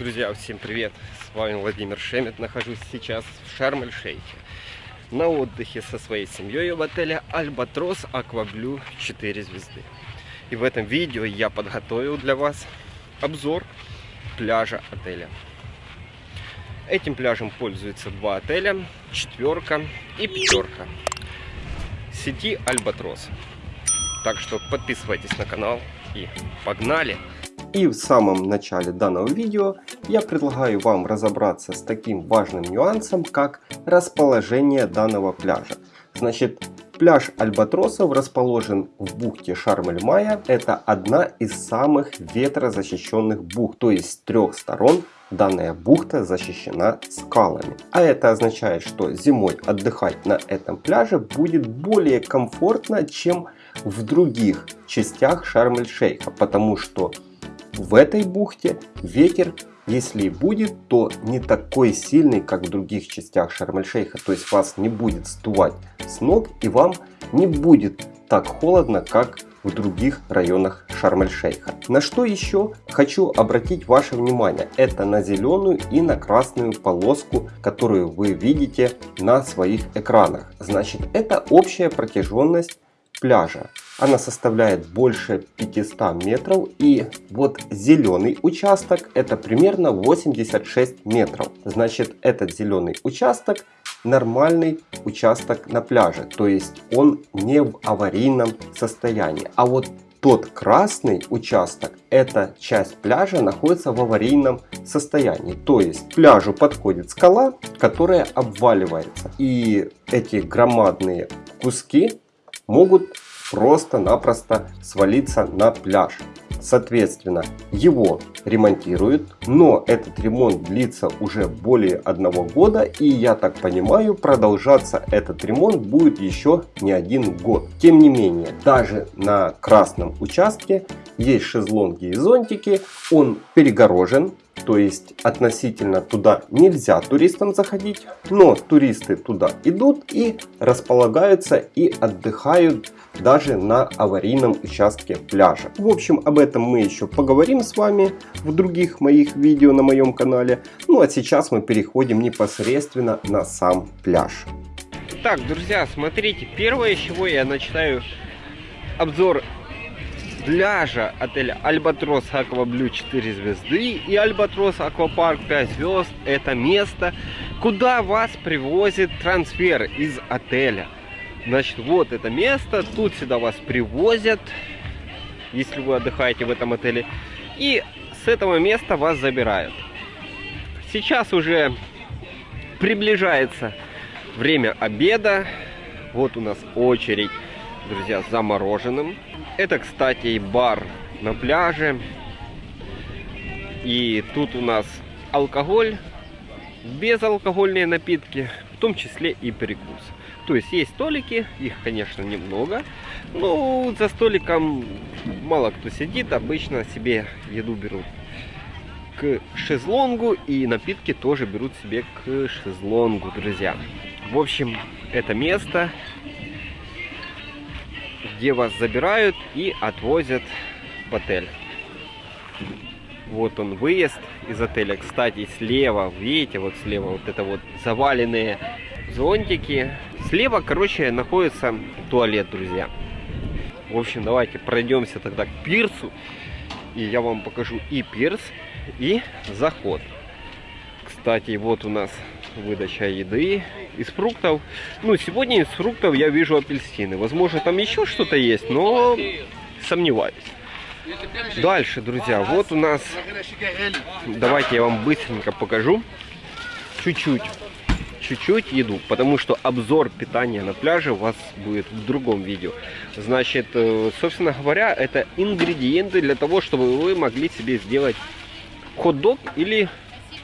Друзья, всем привет! С вами Владимир Шемет. Нахожусь сейчас в Шарм-эль-Шейхе. На отдыхе со своей семьей в отеле Альбатрос Акваблю 4 звезды. И в этом видео я подготовил для вас обзор пляжа отеля. Этим пляжем пользуются два отеля, четверка и пятерка. Сети Альбатрос. Так что подписывайтесь на канал и погнали! И в самом начале данного видео я предлагаю вам разобраться с таким важным нюансом, как расположение данного пляжа. Значит, пляж Альбатросов расположен в бухте Шарм-эль-Майя. Это одна из самых ветрозащищенных бухт, то есть с трех сторон данная бухта защищена скалами. А это означает, что зимой отдыхать на этом пляже будет более комфортно, чем в других частях Шарм-эль-Шейха, потому что в этой бухте ветер, если и будет, то не такой сильный, как в других частях Шарм-эль-Шейха. То есть вас не будет сдувать с ног и вам не будет так холодно, как в других районах Шарм-эль-Шейха. На что еще хочу обратить ваше внимание, это на зеленую и на красную полоску, которую вы видите на своих экранах. Значит, это общая протяженность пляжа. Она составляет больше 500 метров и вот зеленый участок это примерно 86 метров. Значит этот зеленый участок нормальный участок на пляже, то есть он не в аварийном состоянии. А вот тот красный участок, эта часть пляжа находится в аварийном состоянии. То есть к пляжу подходит скала, которая обваливается. И эти громадные куски могут просто-напросто свалиться на пляж. Соответственно, его ремонтируют, но этот ремонт длится уже более одного года и я так понимаю продолжаться этот ремонт будет еще не один год. Тем не менее, даже на красном участке есть шезлонги и зонтики, он перегорожен, то есть относительно туда нельзя туристам заходить, но туристы туда идут и располагаются и отдыхают даже на аварийном участке пляжа. В общем, об этом мы еще поговорим с вами в других моих видео на моем канале. Ну а сейчас мы переходим непосредственно на сам пляж. Так, друзья, смотрите, первое, чего я начинаю обзор пляжа отеля Альбатрос Акваблю 4 звезды и Альбатрос Аквапарк 5 звезд. Это место, куда вас привозит трансфер из отеля. Значит, вот это место, тут сюда вас привозят, если вы отдыхаете в этом отеле. И с этого места вас забирают. Сейчас уже приближается время обеда. Вот у нас очередь, друзья, за мороженым. Это, кстати, и бар на пляже. И тут у нас алкоголь, безалкогольные напитки, в том числе и перекус. То есть есть столики, их, конечно, немного. Но за столиком мало кто сидит, обычно себе еду берут к шезлонгу и напитки тоже берут себе к шезлонгу, друзья. В общем, это место, где вас забирают и отвозят в отель. Вот он выезд из отеля. Кстати, слева, видите, вот слева вот это вот заваленные зонтики. Слева, короче, находится туалет, друзья. В общем, давайте пройдемся тогда к пирсу. И я вам покажу и пирс, и заход. Кстати, вот у нас выдача еды из фруктов. Ну, сегодня из фруктов я вижу апельсины. Возможно, там еще что-то есть, но сомневаюсь. Дальше, друзья, вот у нас... Давайте я вам быстренько покажу. Чуть-чуть чуть-чуть еду, потому что обзор питания на пляже у вас будет в другом видео. Значит, э, собственно говоря, это ингредиенты для того, чтобы вы могли себе сделать хот-дог или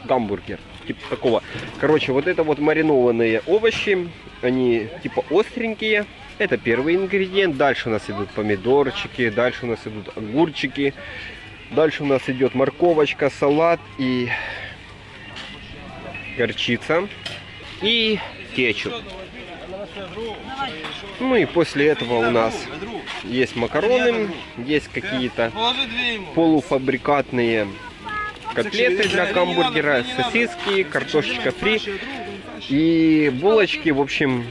гамбургер. Типа такого. Короче, вот это вот маринованные овощи, они типа остренькие. Это первый ингредиент. Дальше у нас идут помидорчики, дальше у нас идут огурчики. Дальше у нас идет морковочка, салат и горчица и кетчуп. Ну и после этого у нас есть макароны, есть какие-то полуфабрикатные котлеты для гамбургера, сосиски, картошечка фри и булочки. В общем,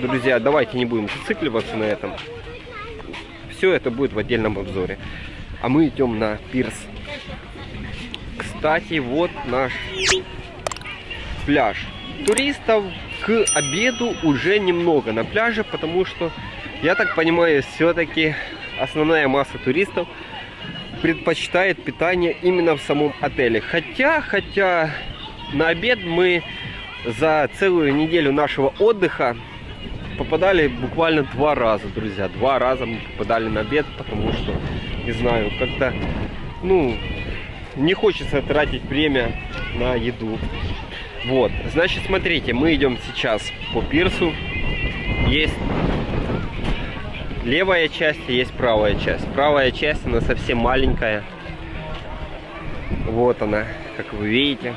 друзья, давайте не будем зацикливаться на этом. Все это будет в отдельном обзоре. А мы идем на пирс. Кстати, вот наш пляж. Туристов к обеду уже немного на пляже, потому что, я так понимаю, все-таки основная масса туристов предпочитает питание именно в самом отеле. Хотя, хотя на обед мы за целую неделю нашего отдыха попадали буквально два раза, друзья. Два раза мы попадали на обед, потому что, не знаю, как-то, ну, не хочется тратить время на еду. Вот, значит, смотрите, мы идем сейчас по пирсу. Есть левая часть есть правая часть. Правая часть, она совсем маленькая. Вот она, как вы видите.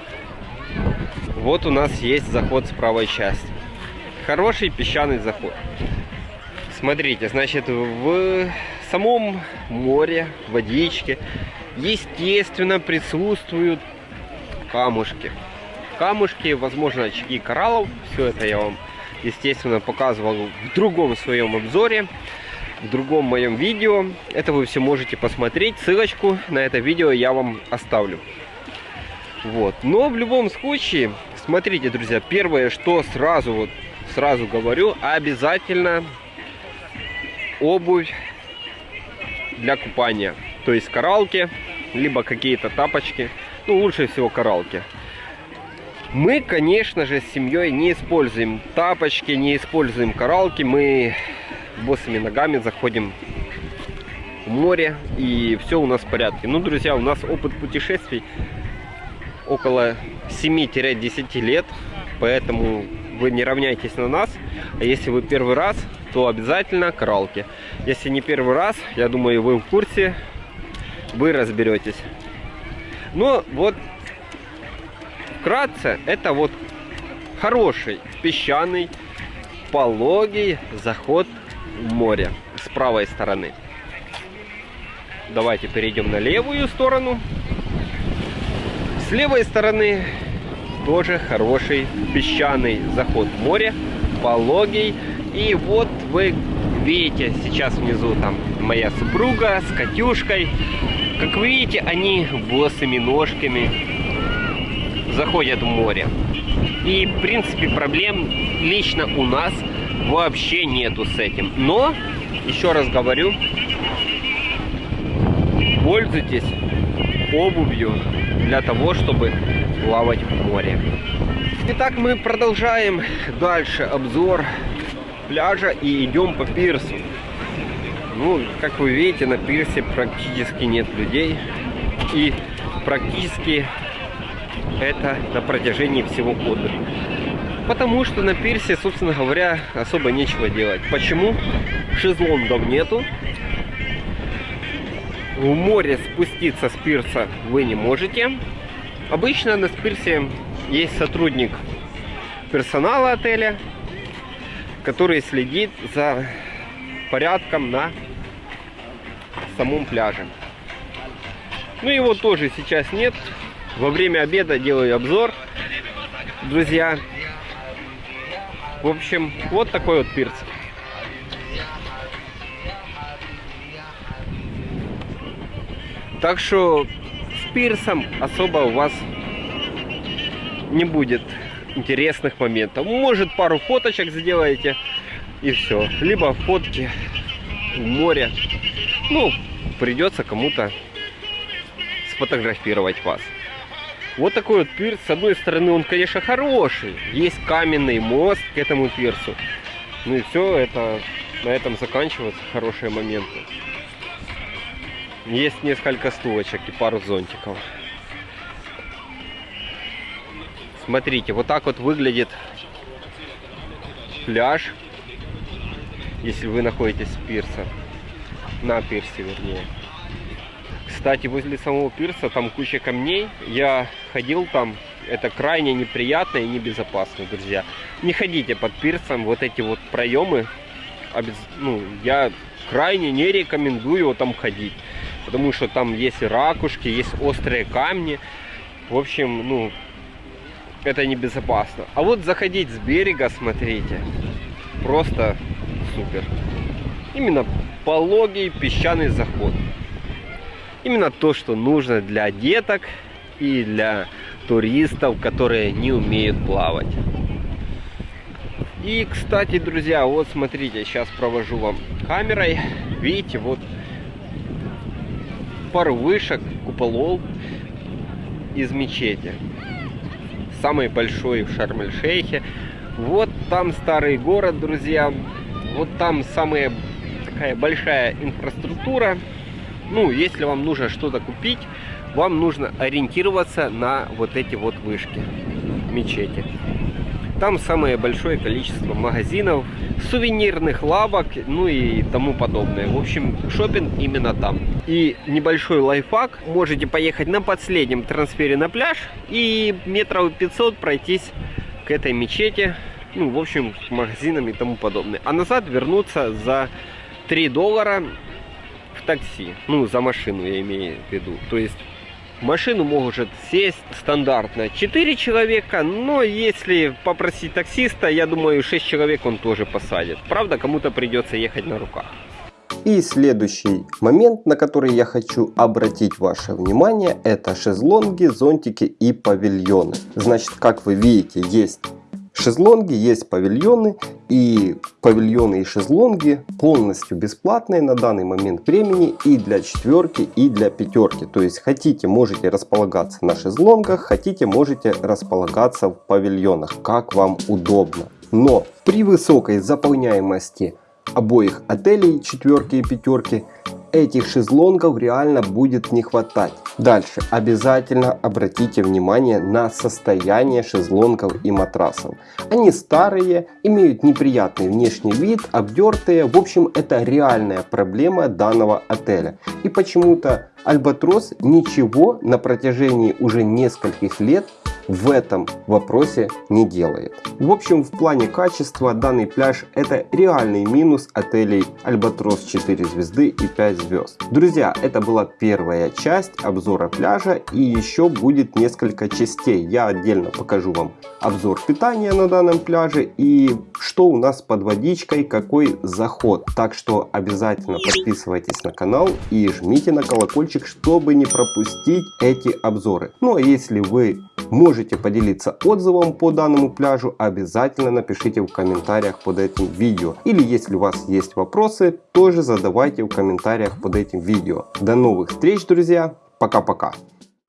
Вот у нас есть заход с правой части. Хороший песчаный заход. Смотрите, значит, в самом море, водичке, естественно, присутствуют камушки. Камушки, возможно, очаги кораллов. Все это я вам, естественно, показывал в другом своем обзоре в другом моем видео. Это вы все можете посмотреть. Ссылочку на это видео я вам оставлю. Вот. Но в любом случае, смотрите, друзья, первое, что сразу вот сразу говорю, обязательно обувь для купания. То есть коралки, либо какие-то тапочки. Ну, лучше всего коралки. Мы, конечно же, с семьей не используем тапочки, не используем коралки. Мы босыми ногами заходим в море и все у нас в порядке. Ну, друзья, у нас опыт путешествий около 7-10 лет, поэтому вы не равняйтесь на нас. А если вы первый раз, то обязательно коралки. Если не первый раз, я думаю, вы в курсе, вы разберетесь. Но вот вкратце, это вот хороший песчаный пологий заход в море с правой стороны. Давайте перейдем на левую сторону. С левой стороны тоже хороший песчаный заход в море, пологий. И вот вы видите сейчас внизу там моя супруга с Катюшкой. Как вы видите, они босыми ножками заходят в море. И, в принципе, проблем лично у нас вообще нету с этим. Но, еще раз говорю, пользуйтесь обувью для того, чтобы плавать в море. Итак, мы продолжаем дальше обзор пляжа и идем по пирсу. Ну, как вы видите, на пирсе практически нет людей. И практически это на протяжении всего отдыха. Потому что на пирсе, собственно говоря, особо нечего делать. Почему? Шезлонгов нету. В море спуститься с пирса вы не можете. Обычно на пирсе есть сотрудник персонала отеля, который следит за порядком на самом пляже. Ну его тоже сейчас нет. Во время обеда делаю обзор, друзья. В общем, вот такой вот пирс. Так что с пирсом особо у вас не будет интересных моментов. Может пару фоточек сделаете и все. Либо фотки в море. Ну, придется кому-то сфотографировать вас. Вот такой вот пирс. С одной стороны, он, конечно, хороший. Есть каменный мост к этому пирсу. Ну и все, это на этом заканчиваются хорошие моменты. Есть несколько стулочек и пару зонтиков. Смотрите, вот так вот выглядит пляж, если вы находитесь с пирса. На пирсе, вернее. Кстати, возле самого пирса там куча камней. Я ходил там. Это крайне неприятно и небезопасно, друзья. Не ходите под пирсом. Вот эти вот проемы. Ну, я крайне не рекомендую там ходить. потому что там есть ракушки, есть острые камни. В общем, ну, это небезопасно. А вот заходить с берега, смотрите, просто супер. Именно пологий песчаный заход. Именно то, что нужно для деток и для туристов, которые не умеют плавать. И, кстати, друзья, вот смотрите, сейчас провожу вам камерой. Видите, вот пару вышек, куполов из мечети. Самый большой в Шарм-эль-Шейхе. Вот там старый город, друзья. Вот там самая такая большая инфраструктура. Ну, если вам нужно что-то купить, вам нужно ориентироваться на вот эти вот вышки мечети. Там самое большое количество магазинов, сувенирных лавок, ну и тому подобное. В общем, шопинг именно там. И небольшой лайфхак. Можете поехать на последнем трансфере на пляж и метров 500 пройтись к этой мечети. Ну, в общем, к магазинам и тому подобное. А назад вернуться за 3 доллара такси. Ну, за машину я имею в виду. То есть машину может сесть стандартно 4 человека, но если попросить таксиста, я думаю 6 человек он тоже посадит. Правда, кому-то придется ехать на руках. И следующий момент, на который я хочу обратить ваше внимание, это шезлонги, зонтики и павильоны. Значит, как вы видите, есть шезлонги, есть павильоны. И павильоны и шезлонги полностью бесплатные на данный момент времени и для четверки, и для пятерки. То есть хотите, можете располагаться на шезлонгах, хотите, можете располагаться в павильонах, как вам удобно. Но при высокой заполняемости обоих отелей четверки и пятерки этих шезлонгов реально будет не хватать. Дальше обязательно обратите внимание на состояние шезлонгов и матрасов. Они старые, имеют неприятный внешний вид, обдертые. В общем, это реальная проблема данного отеля. И почему-то Альбатрос ничего на протяжении уже нескольких лет в этом вопросе не делает. В общем, в плане качества данный пляж это реальный минус отелей Альбатрос 4 звезды и 5 звезд. Друзья, это была первая часть обзора пляжа и еще будет несколько частей. Я отдельно покажу вам обзор питания на данном пляже и что у нас под водичкой, какой заход. Так что обязательно подписывайтесь на канал и жмите на колокольчик, чтобы не пропустить эти обзоры. Ну а если вы можете поделиться отзывом по данному пляжу, обязательно напишите в комментариях под этим видео. Или если у вас есть вопросы, тоже задавайте в комментариях под этим видео. До новых встреч, друзья! Пока-пока!